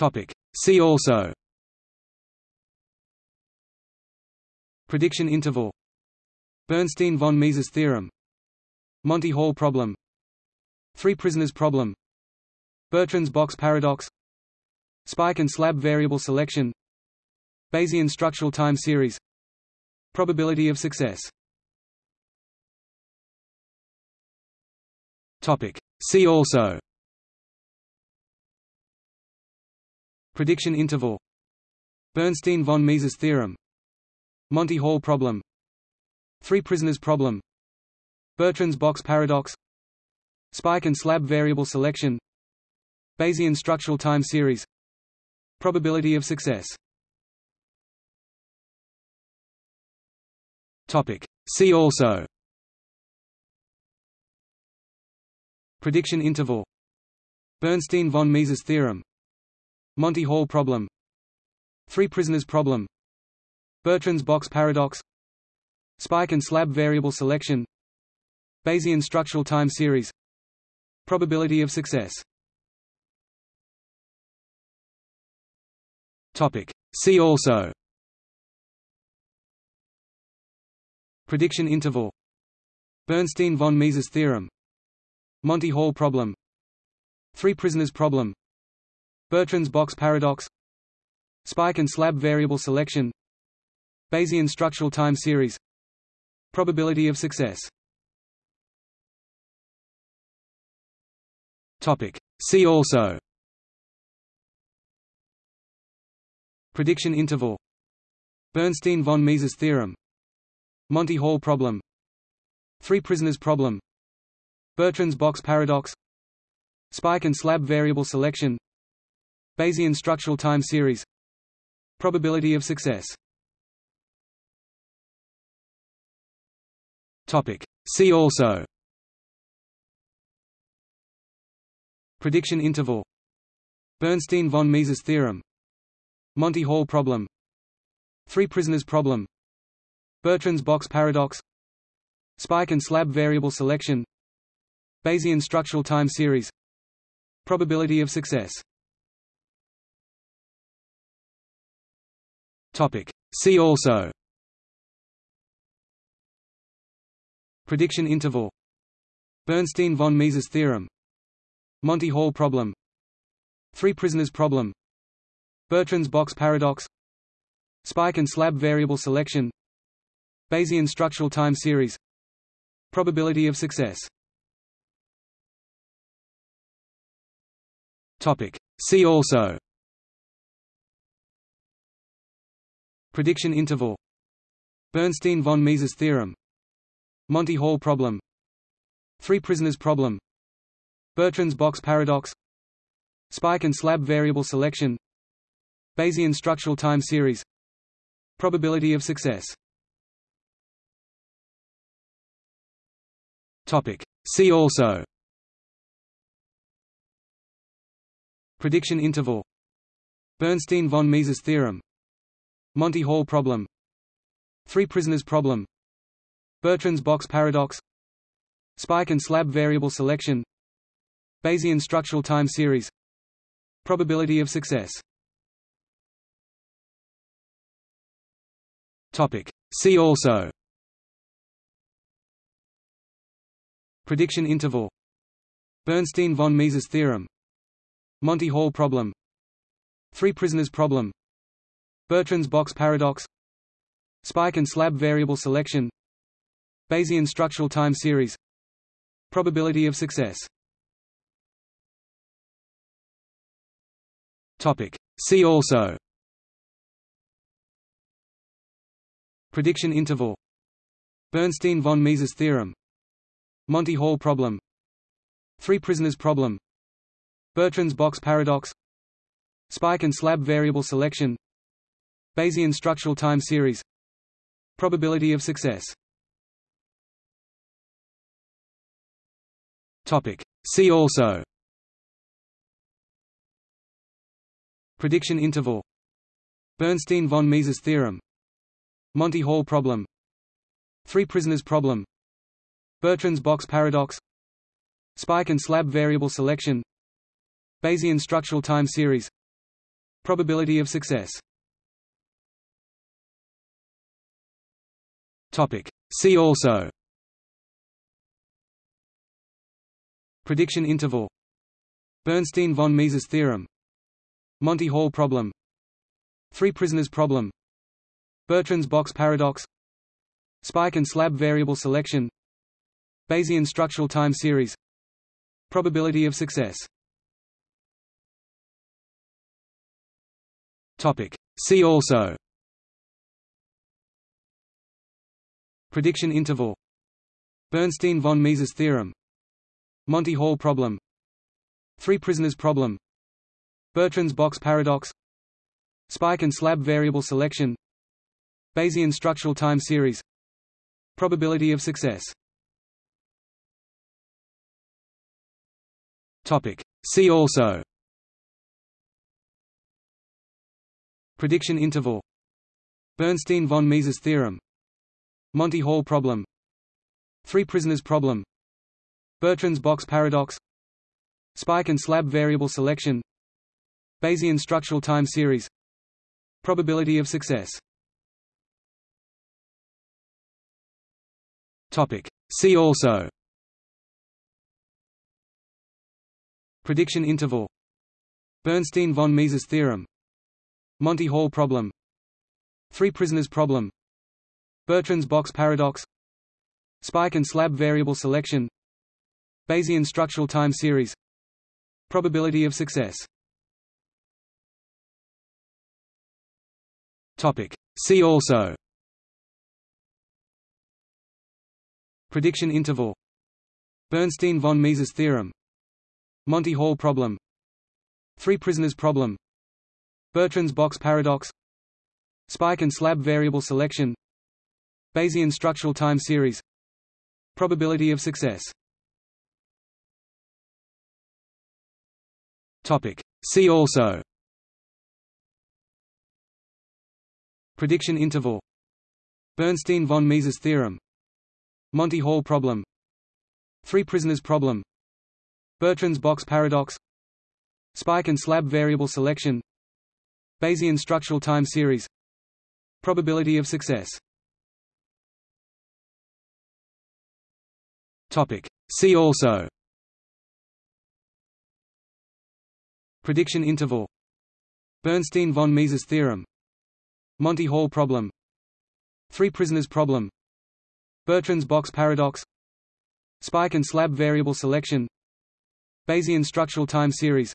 Topic. See also. Prediction interval. Bernstein von Mises theorem. Monty Hall problem. Three prisoners problem. Bertrand's box paradox. Spike and slab variable selection. Bayesian structural time series. Probability of success. Topic. See also Prediction interval. Bernstein von Mises theorem. Monty Hall problem. Three prisoners problem. Bertrand's box paradox. Spike and slab variable selection. Bayesian structural time series. Probability of success. Topic. See also. Prediction interval. Bernstein von Mises theorem Monty Hall problem. Three prisoners problem. Bertrand's box paradox. Spike and slab variable selection. Bayesian structural time series. Probability of success. Topic. See also. Prediction interval. Bernstein von Mises theorem. Monty Hall problem. Three prisoners problem Bertrand's box paradox Spike and slab variable selection Bayesian structural time series Probability of success Topic. See also Prediction interval Bernstein von Mises theorem Monty Hall problem Three prisoners problem Bertrand's box paradox Spike and slab variable selection Bayesian structural time series. Probability of success. See also. Prediction interval. Bernstein von Mises theorem. Monty Hall problem. Three prisoners problem. Bertrand's box paradox. Spike and slab variable selection. Bayesian structural time series. Probability of success Topic. See also. Prediction interval. Bernstein von Mises theorem. Monty Hall problem. Three prisoners problem. Bertrand's box paradox. Spike and slab variable selection. Bayesian structural time series. Probability of success. Topic. See also Prediction interval Bernstein von Mises theorem Monty Hall problem Three prisoners problem Bertrand's box paradox Spike and slab variable selection Bayesian structural time series Probability of success. Topic. See also. Prediction interval Bernstein von Mises theorem Monty Hall problem. Three prisoners problem. Bertrand's box paradox. Spike and slab variable selection. Bayesian structural time series. Probability of success. Topic. See also. Prediction interval. Bernstein von Mises theorem. Monty Hall problem. Three prisoners problem Bertrand's box paradox Spike and slab variable selection Bayesian structural time series Probability of success. Topic. See also. Prediction interval. Bernstein von Mises theorem. Monty Hall problem. Three prisoners problem. Bertrand's box paradox. Spike and slab variable selection Bayesian structural time series. Probability of success. Topic. See also. Prediction interval. Bernstein von Mises theorem. Monty Hall problem. Three prisoners problem. Bertrand's box paradox. Spike and slab variable selection. Bayesian structural time series. Probability of success See also. Prediction interval. Bernstein-von Mises theorem. Monty Hall problem. Three prisoners problem. Bertrand's box paradox. Spike and slab variable selection. Bayesian structural time series. Probability of success. Topic. See also Prediction interval. Bernstein-von Mises theorem. Monty Hall problem. Three prisoners problem. Bertrand's box paradox. Spike and slab variable selection. Bayesian structural time series. Probability of success. See also. Prediction interval. Bernstein-von Mises theorem Monty Hall problem. Three prisoners problem. Bertrand's box paradox. Spike and slab variable selection. Bayesian structural time series. Probability of success. Topic. See also. Prediction interval. Bernstein-von Mises theorem. Monty Hall problem. Three prisoners problem Bertrand's box paradox Spike and slab variable selection Bayesian structural time series Probability of success. See also. Prediction interval. Bernstein-von Mises theorem. Monty Hall problem. Three prisoners problem. Bertrand's box paradox. Spike and slab variable selection Bayesian structural time series. Probability of success. See also. Prediction interval. Bernstein-von Mises theorem. Monty Hall problem. Three prisoners problem. Bertrand's box paradox. Spike and slab variable selection. Bayesian structural time series. Probability of success See also. Prediction interval. Bernstein-von Mises theorem. Monty Hall problem. Three prisoners problem. Bertrand's box paradox. Spike and slab variable selection. Bayesian structural time series.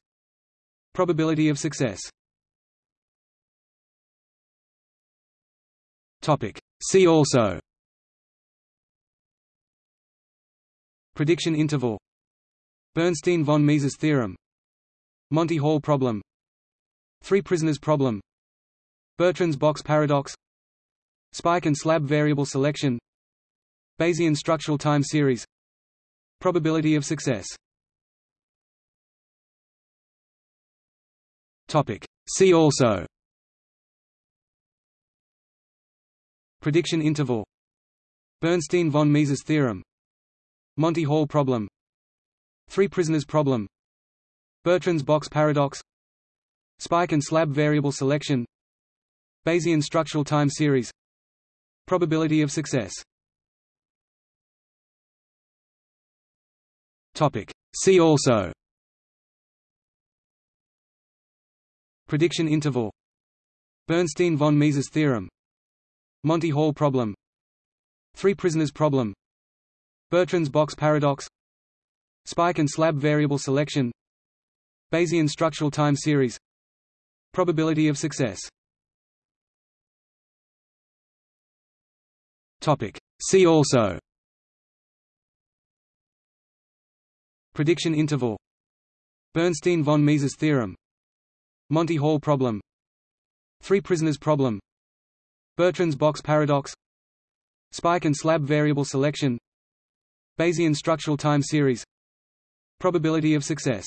Probability of success. Topic. See also Prediction interval. Bernstein-von Mises theorem. Monty Hall problem. Three prisoners problem. Bertrand's box paradox. Spike and slab variable selection. Bayesian structural time series. Probability of success. Topic. See also. Prediction interval. Bernstein-von Mises theorem Monty Hall problem. Three prisoners problem. Bertrand's box paradox. Spike and slab variable selection. Bayesian structural time series. Probability of success. Topic. See also. Prediction interval. Bernstein-von Mises theorem. Monty Hall problem. Three prisoners problem Bertrand's box paradox. Spike and slab variable selection. Bayesian structural time series. Probability of success. Topic. See also. Prediction interval. Bernstein-von Mises theorem. Monty Hall problem. Three prisoners problem. Bertrand's box paradox. Spike and slab variable selection Bayesian structural time series. Probability of success